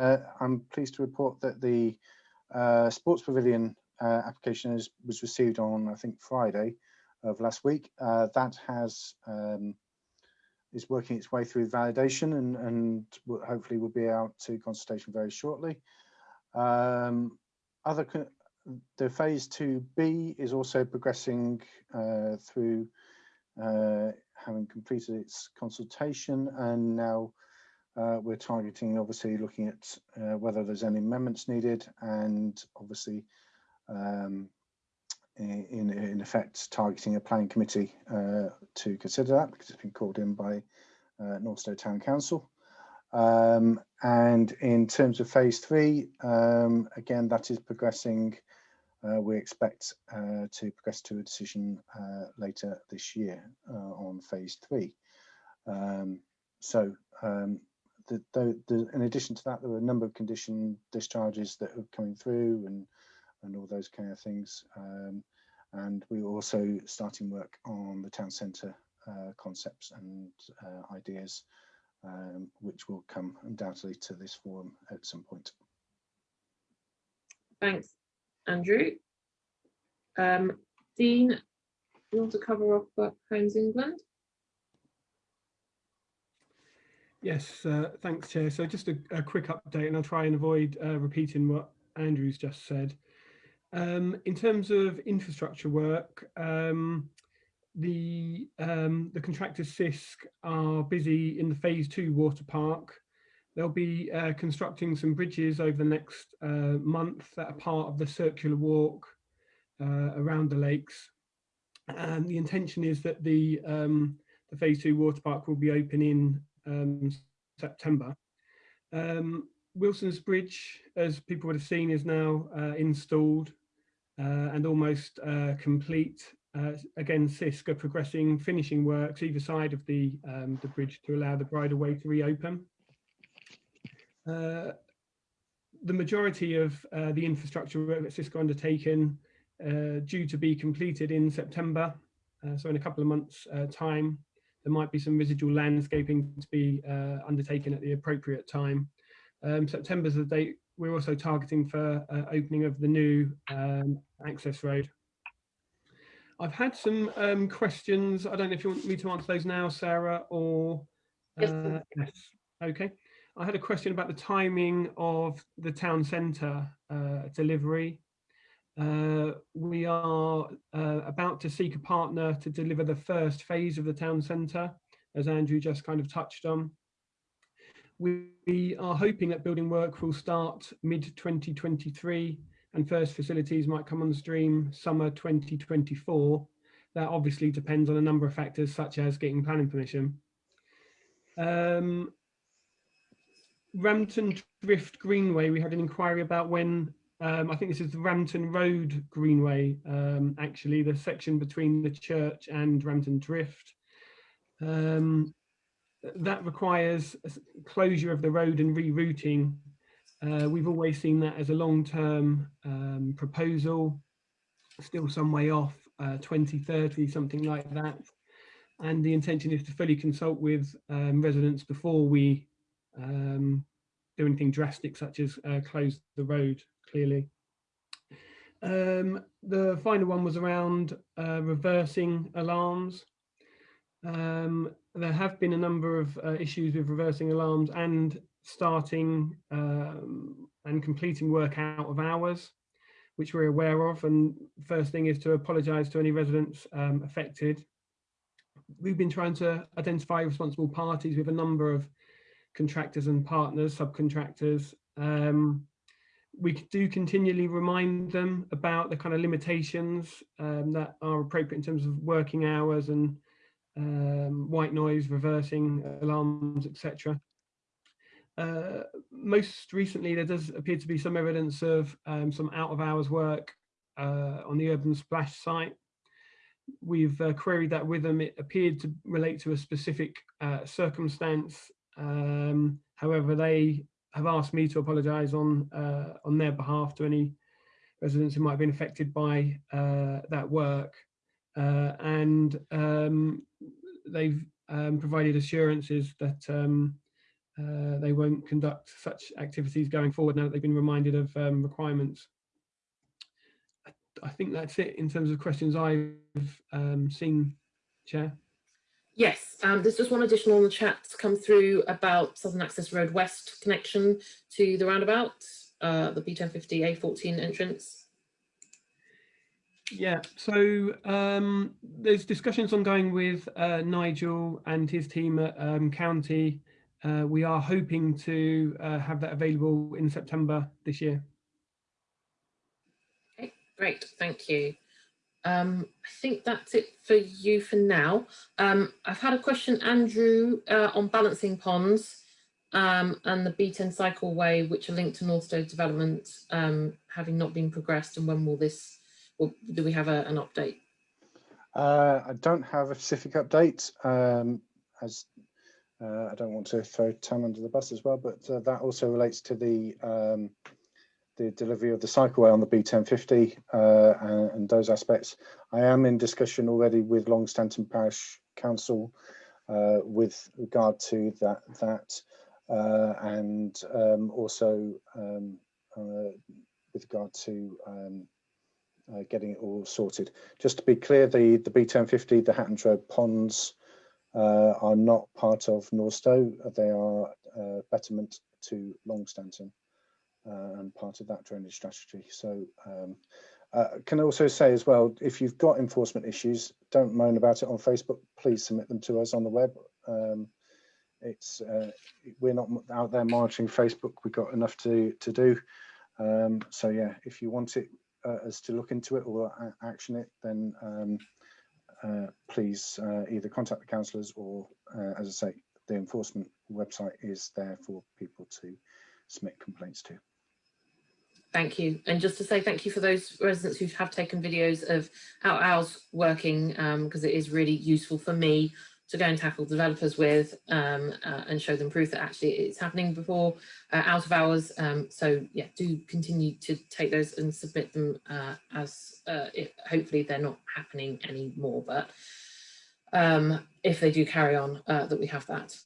Uh, I'm pleased to report that the uh, Sports Pavilion uh, application is, was received on, I think, Friday of last week. Uh, that has um, is working its way through validation and, and hopefully will be out to consultation very shortly. Um, other the phase 2B is also progressing uh, through uh, having completed its consultation and now uh, we're targeting obviously looking at uh, whether there's any amendments needed and obviously um, in, in effect targeting a planning committee uh, to consider that because it's been called in by uh, Northstowe Town Council. Um, and in terms of phase three, um, again, that is progressing. Uh, we expect uh, to progress to a decision later this year on phase three. Um, so um, the, the, the, in addition to that, there were a number of condition discharges that are coming through and and all those kind of things. Um, and we were also starting work on the town centre uh, concepts and uh, ideas, um, which will come undoubtedly to this forum at some point. Thanks, Andrew. Um, Dean, you want to cover off Homes England? Yes, uh, thanks, Chair. So just a, a, quick update, and I'll try and avoid uh, repeating what Andrew's just said. Um, in terms of infrastructure work, um, the um, the contractors CISC are busy in the phase two water park. They'll be uh, constructing some bridges over the next uh, month that are part of the circular walk uh, around the lakes. And the intention is that the um, the phase two water park will be open in um, September. Um, Wilson's Bridge, as people would have seen, is now uh, installed uh, and almost uh, complete. Uh, again, CISC are progressing finishing works either side of the, um, the bridge to allow the bridleway to reopen. Uh, the majority of uh, the infrastructure work that CISC are undertaken due to be completed in September. so in a couple of months time, there might be some residual landscaping to be undertaken at the appropriate time. Um, September is the date we're also targeting for uh, opening of the new um, access road. I've had some um, questions. I don't know if you want me to answer those now, Sarah, or uh, yes. Okay. I had a question about the timing of the town centre uh, delivery. Uh, we are uh, about to seek a partner to deliver the first phase of the town centre, as Andrew just kind of touched on. We are hoping that building work will start mid 2023 and first facilities might come on stream summer 2024. That obviously depends on a number of factors such as getting planning permission. Um, Rampton Drift Greenway, we had an inquiry about when, um, I think this is the Rampton Road Greenway, um, actually, the section between the church and Rampton Drift. Um, that requires closure of the road and rerouting. Uh, we've always seen that as a long-term um, proposal, still some way off, uh, 2030, something like that. And the intention is to fully consult with um, residents before we um, do anything drastic, such as uh, close the road, clearly. Um, the final one was around uh, reversing alarms. Um, there have been a number of uh, issues with reversing alarms and starting um, and completing work out of hours, which we're aware of. And first thing is to apologise to any residents um, affected. We've been trying to identify responsible parties with a number of contractors and partners, subcontractors. Um, we do continually remind them about the kind of limitations um, that are appropriate in terms of working hours and um, white noise, reversing alarms, etc. Uh, most recently, there does appear to be some evidence of um, some out of hours work uh, on the Urban Splash site. We've uh, queried that with them. It appeared to relate to a specific uh, circumstance. Um, however, they have asked me to apologise on uh, on their behalf to any residents who might have been affected by uh, that work. Uh, and um, they've um, provided assurances that um, uh, they won't conduct such activities going forward now that they've been reminded of um, requirements. I, I think that's it in terms of questions I've um, seen, Chair. Yes, um, there's just one additional in the chat to come through about Southern Access Road West connection to the roundabout, uh, the B1050 A14 entrance. Yeah, so um, there's discussions ongoing with uh, Nigel and his team at um, County. Uh, we are hoping to uh, have that available in September this year. Okay, great, thank you. Um, I think that's it for you for now. Um, I've had a question, Andrew, uh, on balancing ponds um, and the B10 cycleway, which are linked to Northstowe development, um, having not been progressed, and when will this, or do we have a, an update? Uh, I don't have a specific update, um, as uh, I don't want to throw Tam under the bus as well, but uh, that also relates to the um, the delivery of the cycleway on the B1050 uh, and, and, those aspects. I am in discussion already with Longstanton Parish Council uh, with regard to that, that uh, and um, also um, uh, with regard to um, uh, getting it all sorted. Just to be clear, the, the B1050, the Hattons Road ponds uh, are not part of Northstowe. They are betterment to Longstanton uh, and part of that drainage strategy. So um, uh, can also say as well, if you've got enforcement issues, don't moan about it on Facebook. Please submit them to us on the web. Um, it's uh, we're not out there monitoring Facebook. We've got enough to to do. Um, so yeah, if you want it uh, us to look into it or action it, then um, uh, please uh, either contact the councillors or, as I say, the enforcement website is there for people to submit complaints to. Thank you. And just to say thank you for those residents who have taken videos of how ours working, because um, it is really useful for me to go and tackle developers with um, uh, and show them proof that actually it's happening before uh, out of hours. Um, so yeah, do continue to take those and submit them uh, as uh, it, hopefully they're not happening anymore. But um, if they do carry on, uh, that we have that.